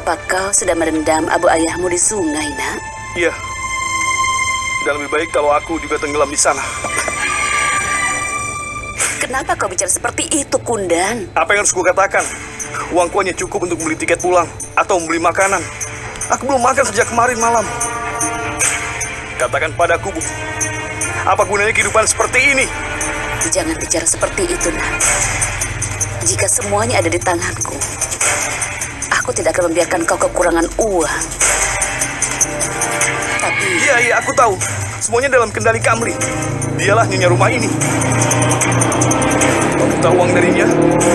Apa kau sudah merendam abu ayahmu di sungai, nak? Iya. Dan lebih baik kalau aku juga tenggelam di sana. Kenapa kau bicara seperti itu, Kundan? Apa yang harus kukatakan? Uangku hanya cukup untuk beli tiket pulang atau membeli makanan. Aku belum makan sejak kemarin malam. Katakan padaku, Bu. Apa gunanya kehidupan seperti ini? Jangan bicara seperti itu, nak. Jika semuanya ada di tanganku, aku tidak akan membiarkan kau kekurangan uang. Tapi Iya, iya, aku tahu. Semuanya dalam kendali Kamri. Dialah nyonya rumah ini. Meminta uang darinya,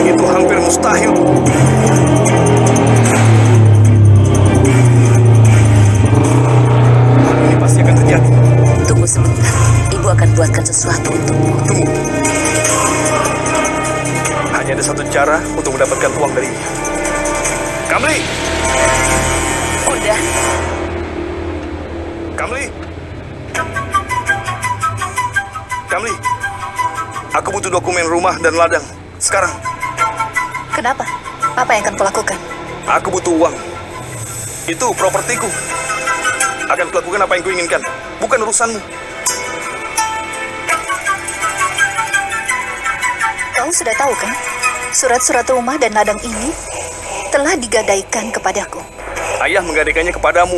itu hampir mustahil. Ini pasti akan terjadi. tunggu sebentar, ibu akan buatkan sesuatu untukmu. Tunggu. Hanya ada satu cara untuk mendapatkan uang darinya. Kamli! Kundan, Kamli! Kamli! Aku butuh dokumen rumah dan ladang. Sekarang. Kenapa? Apa yang akan kulakukan? Aku butuh uang. Itu propertiku. Akan kulakukan apa yang kuinginkan. Bukan urusanmu. Kau sudah tahu kan? Surat-surat rumah dan ladang ini telah digadaikan kepadaku. Ayah menggadaikannya kepadamu.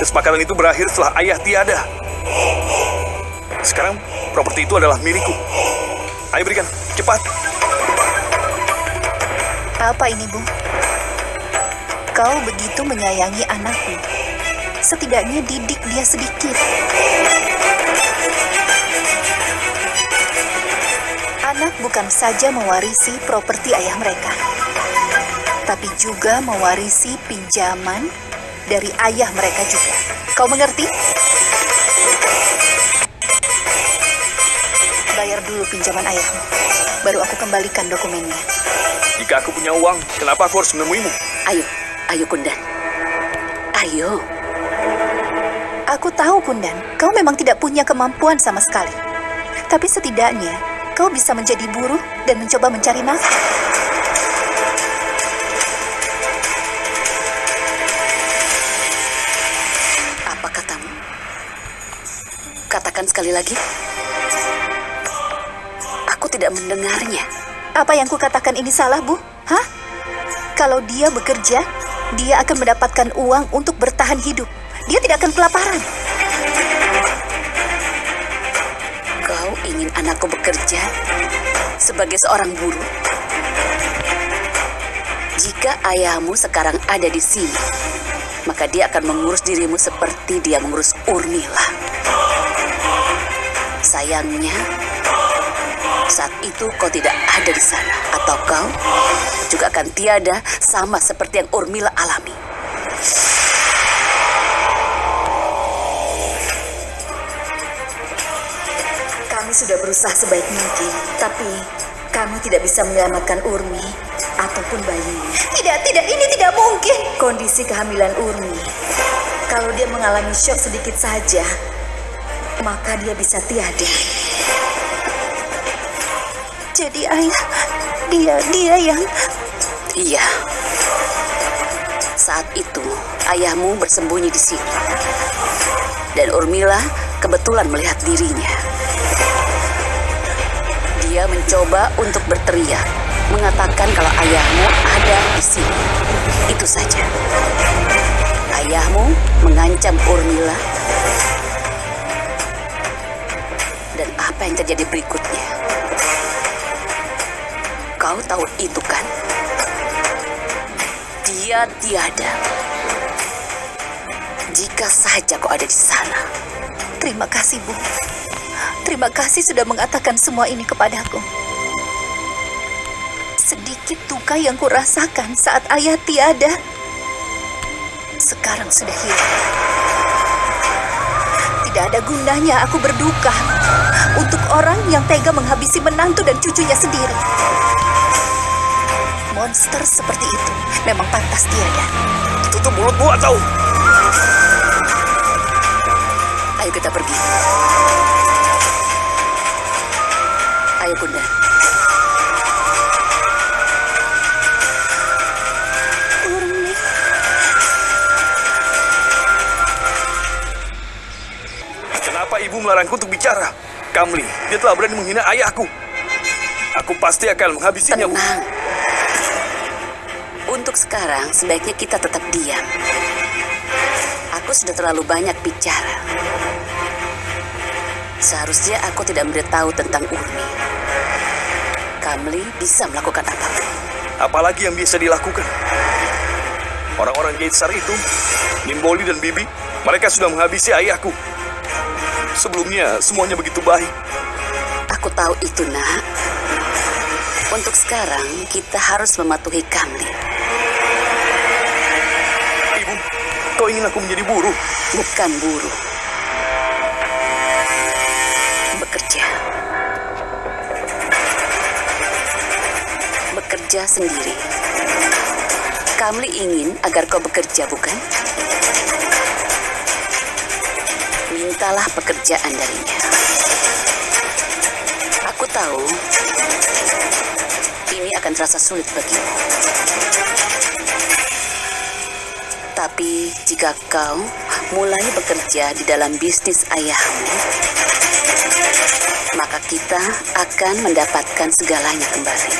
Kesepakatan itu berakhir setelah ayah tiada. Sekarang properti itu adalah milikku. Ayo berikan, cepat. Apa ini, Bu? Kau begitu menyayangi anakmu. Setidaknya didik dia sedikit. Anak bukan saja mewarisi properti ayah mereka, tapi juga mewarisi pinjaman dari ayah mereka juga. Kau mengerti? Bayar dulu pinjaman ayahmu, baru aku kembalikan dokumennya. Jika aku punya uang, kenapa aku harus menemuimu? ayo, ayo Kundan. Ayo, Aku tahu, Kundan, kau memang tidak punya kemampuan sama sekali. Tapi setidaknya, kau bisa menjadi buruh dan mencoba mencari nafkah. Sekali lagi. Aku tidak mendengarnya. Apa yang kukatakan ini salah, Bu? Hah? Kalau dia bekerja, dia akan mendapatkan uang untuk bertahan hidup. Dia tidak akan kelaparan. Kau ingin anakku bekerja sebagai seorang buruh? Jika ayahmu sekarang ada di sini, maka dia akan mengurus dirimu seperti dia mengurus Urmila. Sayangnya, saat itu kau tidak ada di sana, atau kau juga akan tiada sama seperti yang Urmila alami. Kami sudah berusaha sebaik mungkin, tapi kami tidak bisa menyelamatkan Urmi ataupun bayinya. Tidak, tidak, ini tidak mungkin. Kondisi kehamilan Urmi, kalau dia mengalami shock sedikit saja, maka dia bisa tiada. Jadi ayah, dia, dia yang... Iya. Saat itu, ayahmu bersembunyi di sini. Dan Urmila kebetulan melihat dirinya. Dia mencoba untuk berteriak, mengatakan kalau ayahmu ada di sini. Itu saja. Ayahmu mengancam Urmila. Apa yang terjadi berikutnya? Kau tahu itu kan? Dia tiada. Jika saja kau ada di sana. Terima kasih, Bu. Terima kasih sudah mengatakan semua ini kepadaku. Sedikit duka yang kurasakan saat ayah tiada. Sekarang sudah hilang. Tidak ada gunanya aku berduka untuk orang yang tega menghabisi menantu dan cucunya sendiri. Monster seperti itu memang pantas dia ya. Tutup mulutmu atau... Ayo kita pergi. Ayo bunda. Kenapa ibu melarangku untuk bicara? Kamli, dia telah berani menghina ayahku. Aku pasti akan menghabisinya. Tenang. Untuk sekarang, sebaiknya kita tetap diam. Aku sudah terlalu banyak bicara. Seharusnya aku tidak memberitahu tentang Urmi. Kamli bisa melakukan apa pun. Apalagi yang bisa dilakukan? Orang-orang Gaitsar itu, Nimboli dan Bibi, mereka sudah menghabisi ayahku. Sebelumnya, semuanya begitu baik. Aku tahu itu, nak. Untuk sekarang, kita harus mematuhi Kamli. Ibu, kau ingin aku menjadi buruh? Bukan buruh. Bekerja. Bekerja sendiri. Kamli ingin agar kau bekerja, bukan? Mintalah pekerjaan darinya. Aku tahu ini akan terasa sulit bagimu. Tapi jika kau mulai bekerja di dalam bisnis ayahmu, maka kita akan mendapatkan segalanya kembali.